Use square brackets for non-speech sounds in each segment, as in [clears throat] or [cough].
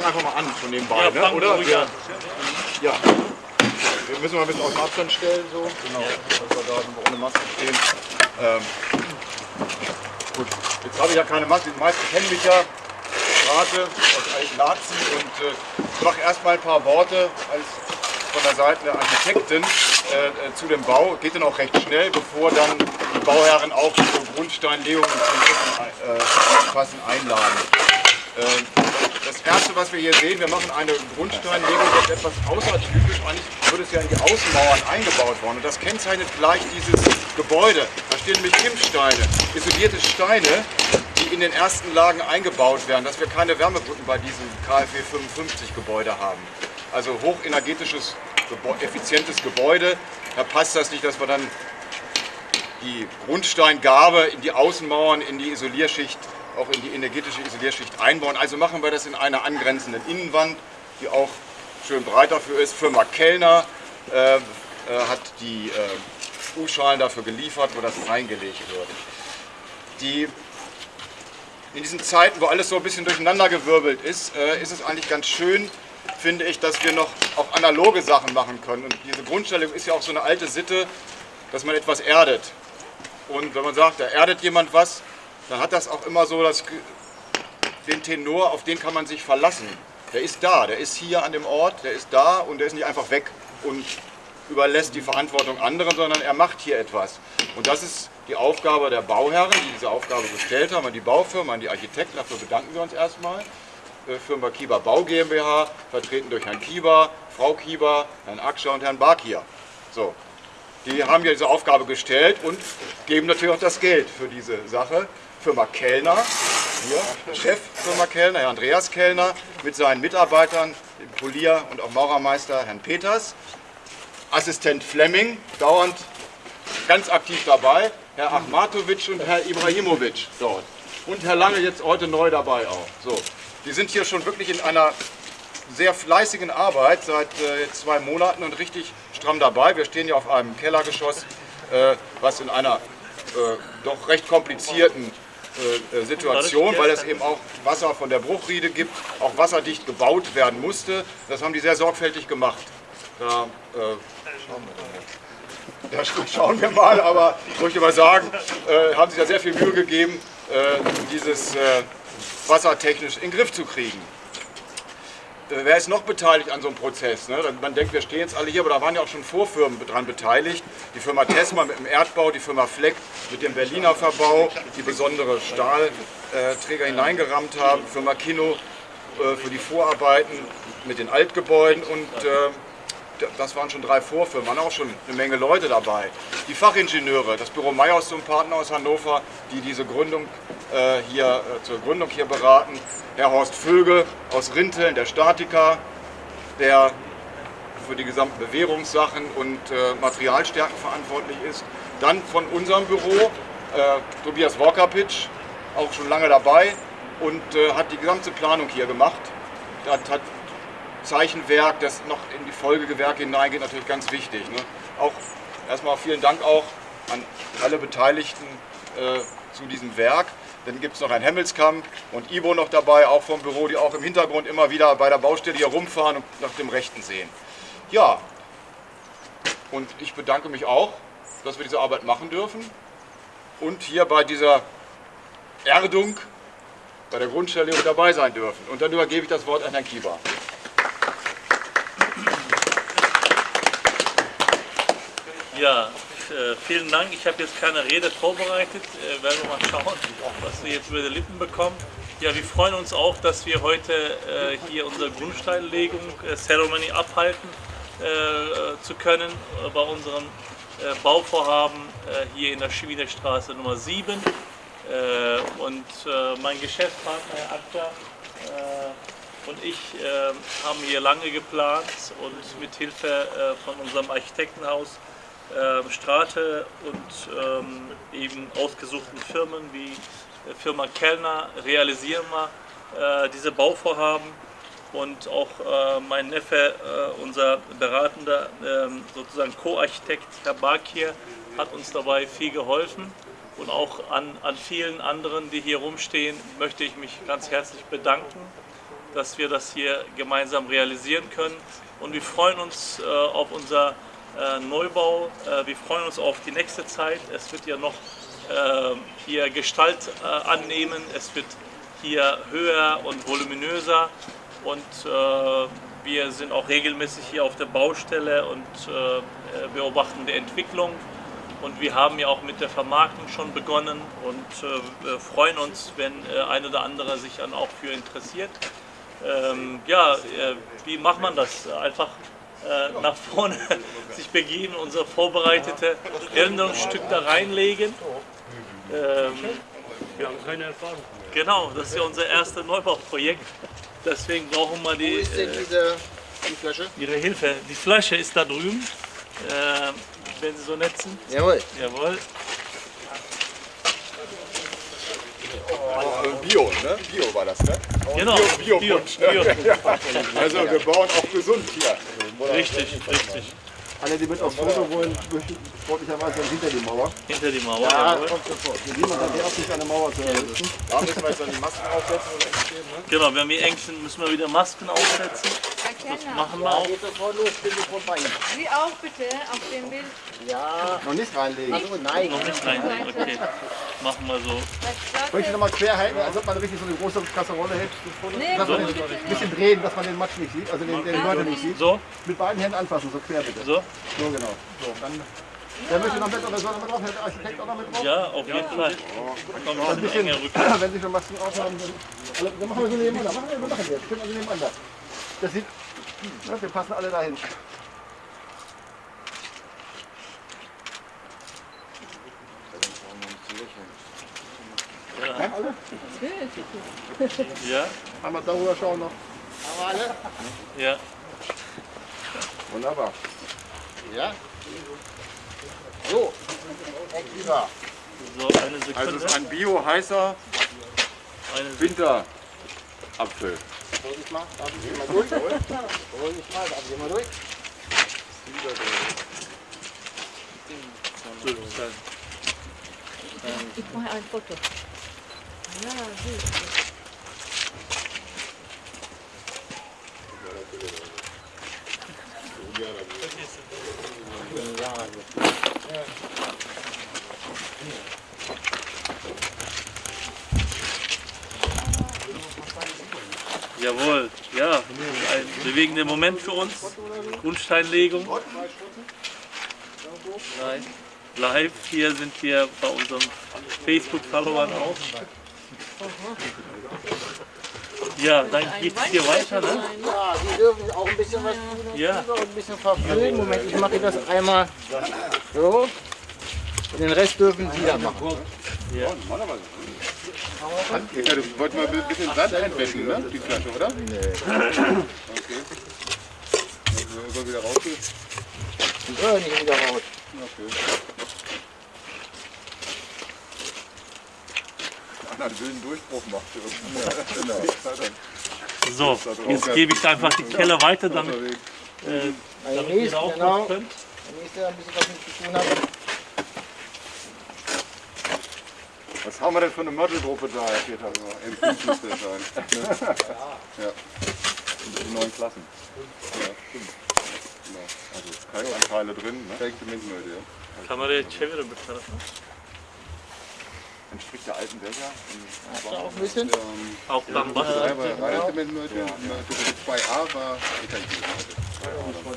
fangen einfach mal an von nebenbei, Ja, ne? oder? Wir, ja. Wir müssen mal ein bisschen aus dem Abstand stellen, so. Genau. Dass wir da ohne Maske stehen. Ähm, gut, jetzt habe ich ja keine Maske. Die meisten kennen mich ja. Rate aus alten Lazen und äh, ich mache erstmal ein paar Worte als von der Seite der Architekten äh, äh, zu dem Bau. Geht dann auch recht schnell, bevor dann die Bauherren auch zur Grundsteinlegung zum Essen äh, fassen einladen. Äh, das erste, was wir hier sehen, wir machen eine Grundsteinlegung, das ist etwas außertypisch. Eigentlich wird es ja in die Außenmauern eingebaut worden. Und das kennzeichnet gleich dieses Gebäude. Da stehen nämlich Kimmsteine, isolierte Steine, die in den ersten Lagen eingebaut werden, dass wir keine Wärmebrücken bei diesem KfW 55 Gebäude haben. Also hochenergetisches, effizientes Gebäude. Da passt das nicht, dass wir dann die Grundsteingabe in die Außenmauern, in die Isolierschicht, auch in die energetische Isolierschicht einbauen. Also machen wir das in einer angrenzenden Innenwand, die auch schön breit dafür ist. Firma Kellner äh, äh, hat die äh, U-Schalen dafür geliefert, wo das reingelegt wird. Die, in diesen Zeiten, wo alles so ein bisschen durcheinandergewirbelt ist, äh, ist es eigentlich ganz schön, finde ich, dass wir noch auch analoge Sachen machen können. Und diese Grundstellung ist ja auch so eine alte Sitte, dass man etwas erdet. Und wenn man sagt, da erdet jemand was, dann hat das auch immer so das, den Tenor, auf den kann man sich verlassen. Der ist da, der ist hier an dem Ort, der ist da und der ist nicht einfach weg und überlässt die Verantwortung anderen, sondern er macht hier etwas. Und das ist die Aufgabe der Bauherren, die diese Aufgabe gestellt haben, an die Baufirma, an die Architekten. Dafür bedanken wir uns erstmal. Äh, Firma Kieber Bau GmbH, vertreten durch Herrn Kieber, Frau Kieber, Herrn Akscher und Herrn Barkier. So, die haben ja diese Aufgabe gestellt und geben natürlich auch das Geld für diese Sache. Firma Kellner, hier, Chef Firma Kellner, Herr Andreas Kellner, mit seinen Mitarbeitern, dem Polier und auch Maurermeister Herrn Peters. Assistent Fleming, dauernd ganz aktiv dabei, Herr Achmatovic und Herr Ibrahimovic dort. Und Herr Lange jetzt heute neu dabei auch. So, die sind hier schon wirklich in einer sehr fleißigen Arbeit seit äh, zwei Monaten und richtig stramm dabei. Wir stehen ja auf einem Kellergeschoss, äh, was in einer äh, doch recht komplizierten äh, äh, Situation, weil es eben auch Wasser von der Bruchriede gibt, auch wasserdicht gebaut werden musste. Das haben die sehr sorgfältig gemacht. Da, äh, da [laughs] schauen wir mal, aber ich möchte mal sagen, äh, haben sich da sehr viel Mühe gegeben, äh, dieses äh, wassertechnisch in den Griff zu kriegen. Wer ist noch beteiligt an so einem Prozess? Ne? Man denkt, wir stehen jetzt alle hier, aber da waren ja auch schon Vorfirmen dran beteiligt. Die Firma Tesma mit dem Erdbau, die Firma Fleck mit dem Berliner Verbau, die besondere Stahlträger hineingerammt haben, Firma Kino äh, für die Vorarbeiten mit den Altgebäuden und äh, das waren schon drei Vorfirmen, waren auch schon eine Menge Leute dabei. Die Fachingenieure, das Büro Meyers zum Partner aus Hannover, die diese Gründung äh, hier äh, zur Gründung hier beraten. Herr Horst Vögel aus Rinteln, der Statiker, der für die gesamten Bewährungssachen und äh, Materialstärken verantwortlich ist. Dann von unserem Büro äh, Tobias Walkerpitch, auch schon lange dabei und äh, hat die gesamte Planung hier gemacht. Hat, hat Zeichenwerk, das noch in die Folgegewerke hineingeht, natürlich ganz wichtig. Ne? Auch erstmal vielen Dank auch an alle Beteiligten äh, zu diesem Werk. Dann gibt es noch Herrn Hemmelskamp und Ivo noch dabei, auch vom Büro, die auch im Hintergrund immer wieder bei der Baustelle hier rumfahren und nach dem Rechten sehen. Ja, und ich bedanke mich auch, dass wir diese Arbeit machen dürfen und hier bei dieser Erdung, bei der Grundstellung dabei sein dürfen. Und dann übergebe ich das Wort an Herrn Kieber. Ja, äh, vielen Dank. Ich habe jetzt keine Rede vorbereitet. Äh, werden wir mal schauen, was wir jetzt über die Lippen bekommen. Ja, wir freuen uns auch, dass wir heute äh, hier unsere Grundsteinlegung Ceremony abhalten zu können bei unserem Bauvorhaben hier in der Wiener Straße Nummer 7. Äh, und mein Geschäftspartner Herr äh, und ich äh, haben hier lange geplant und mit Hilfe äh, von unserem Architektenhaus äh, Strate und ähm, eben ausgesuchten Firmen wie äh, Firma Kellner realisieren wir äh, diese Bauvorhaben. und auch äh, mein Neffe, äh, unser beratender ähm, sozusagen Co-Architekt, Herr Bakir, hat uns dabei viel geholfen. Und auch an, an vielen anderen, die hier rumstehen, möchte ich mich ganz herzlich bedanken, dass wir das hier gemeinsam realisieren können. Und wir freuen uns äh, auf unser Neubau. Äh, wir freuen uns auf die nächste Zeit. Es wird ja noch äh, hier Gestalt äh, annehmen. Es wird hier höher und voluminöser. Und äh, wir sind auch regelmäßig hier auf der Baustelle und äh, beobachten die Entwicklung. Und wir haben ja auch mit der Vermarktung schon begonnen und äh, freuen uns, wenn äh, ein oder andere sich dann auch für interessiert. Ähm, ja, äh, wie macht man das? Einfach äh, nach vorne [laughs] sich begeben, unser vorbereitete Erinnerungsstück da reinlegen. Ähm, Wir haben keine Erfahrung. genau, das ist ja unser erstes Neubauprojekt. Deswegen brauchen wir Wo die, ist denn äh, diese die Flasche? Ihre Hilfe. Die Flasche ist da drüben, äh, wenn Sie so nett sind. Jawohl. Jawohl. Äh, Bio, ne? Bio war das, ne? Genau, Bio, Bio, Bio, Bio. [laughs] Also wir bauen auch gesund hier. Richtig, richtig. Alle, die mit aufs Foto wollen, möchten sportlicherweise hinter die Mauer. Hinter die Mauer. Ja, jawohl. kommt sofort. Niemand hat die Absicht, eine Mauer zu errichten. Da müssen wir jetzt dann die Masken aufsetzen ne? Genau, wenn wir eng sind, müssen wir wieder Masken aufsetzen. Das machen wir auch. Geht sofort los. Sie auch bitte auf dem Bild. Ja. Noch nicht reinlegen. Also nein. Noch nicht rein. Okay. Machen wir so. Möchte ich nochmal quer halten, als ob man richtig so eine große Kasserolle hält. Nee, dass man den, nicht. ein bisschen drehen, dass man den Matsch nicht sieht, also den, den Mörder nicht sieht. So, Mit beiden Händen anfassen, so quer bitte. so. So genau. So, dann, wer möchte noch mit oder soll noch mit drauf? Hält der Architekt auch noch mit drauf? Ja, auf jeden Fall. Kommt Ein ein bisschen [clears throat] wenn Sie schon Masken aufhaben, dann, alle- dann machen wir so nebeneinander. Machen wir, wir machen jetzt. Stimmt also nebeneinander. Das sieht, ja, wir passen alle dahin. Ja, Einmal darüber schauen noch. Aber alle? ja. Wunderbar. Ja. So. So, eine Also es Sekunde. ist ein bio-heißer Sekunde. Winterapfel. Vorsicht mal. Darf ich mal durch? Vorsicht mal. Darf ich mal durch? ich mache ein Foto. Ja, gut. Jawohl, ja, ein bewegender Moment für uns. Grundsteinlegung. Live. Live, hier sind wir bei unseren Facebook-Followern auch. Ja, dann geht es hier weiter, ne? Ja, Sie dürfen auch ein bisschen was tun. Ja. Und ein bisschen verfüllen. Moment, ich mache das einmal so. Und den Rest dürfen Sie dann machen. Ja, du wolltest mal ein bisschen Sand einwischen, ne? Die Flasche, oder? Nee. Okay. Also, soll wieder rausgehen? Hören nicht wieder raus. Okay. Einer einen wilden Durchbruch macht. Ja, genau. So, jetzt gebe ich einfach die Kelle weiter, damit, äh, damit ihr da auch genau. könnt. Der nächste ein bisschen was mit zu tun hat. Was haben wir denn für eine Modelgruppe da, Herr Peter? Im Team müsste es sein. ja. Die neuen Klassen. Ja, stimmt. Genau. Also Kalkanteile drin, ne? Zementmöde, ja. Kamerayı çevirin bir tarafa. Entspricht der alten Dächer. Hast du auch ein bisschen? Ähm, Auch dann was. Reine Zementmöde, ja. 2a war Ethanol.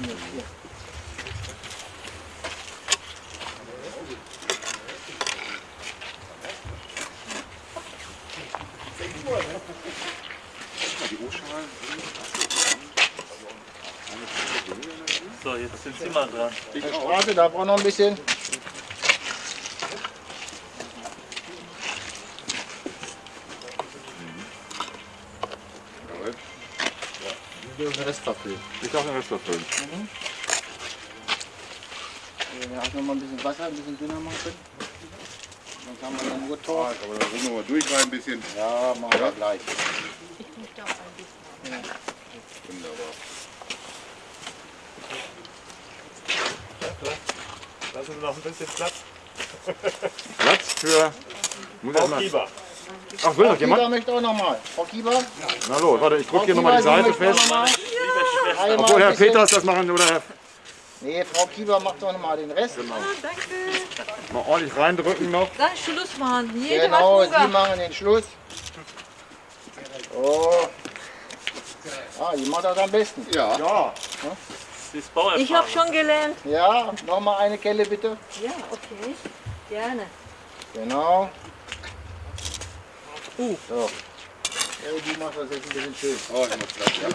Die Jetzt sind mal dran. Der Straße, da braucht noch ein bisschen. Den Rest verfüllen. Ich darf den Rest erfüllen. Wenn wir auch noch mal ein bisschen Wasser, ein bisschen dünner machen können. Dann haben wir dann nur Tor. Aber da müssen wir mal durch rein ein bisschen. Ja, machen wir gleich. Ich möchte auch ein bisschen. Sie noch ein bisschen Platz. Platz für. Muss erst mal, Lieber. ach, will noch Kieber jemand? möchte auch noch mal. Frau Kieber? Na los, warte, ich drücke hier nochmal die Seite fest. Einmal Obwohl Herr Peters das machen oder Herr. Nee, Frau Kieber macht doch noch mal den Rest. Ah, danke. Mal ordentlich reindrücken noch. Dann Schluss machen. Jede Genau, Sie machen den Schluss. Oh. Ah, die macht das am besten. Ja. Ja. Ist Bauerfahrung. Ich habe schon gelernt. Ja, noch mal eine Kelle bitte. Ja, okay. Gerne. Genau. So. Hey, die macht das jetzt ein bisschen schön. Oh, ich muss gleich. Ja.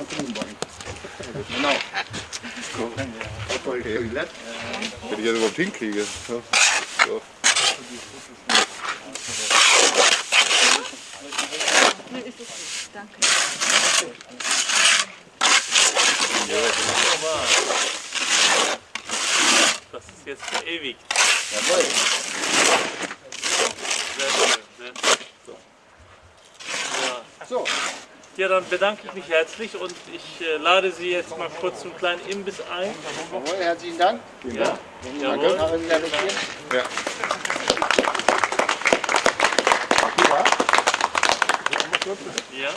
Genau. Okay. Wenn ich jetzt überhaupt hinkriege. So. So. Nee, okay. Danke. Das ist jetzt verewigt. Jawohl. Sehr schön. Sehr schön. Ja. So, ja, dann bedanke ich mich herzlich und ich äh, lade Sie jetzt mal kurz zum kleinen Imbiss ein. jawohl, herzlichen Dank. Ja, jawohl. Machen Sie da weg hier. Ja. Ja.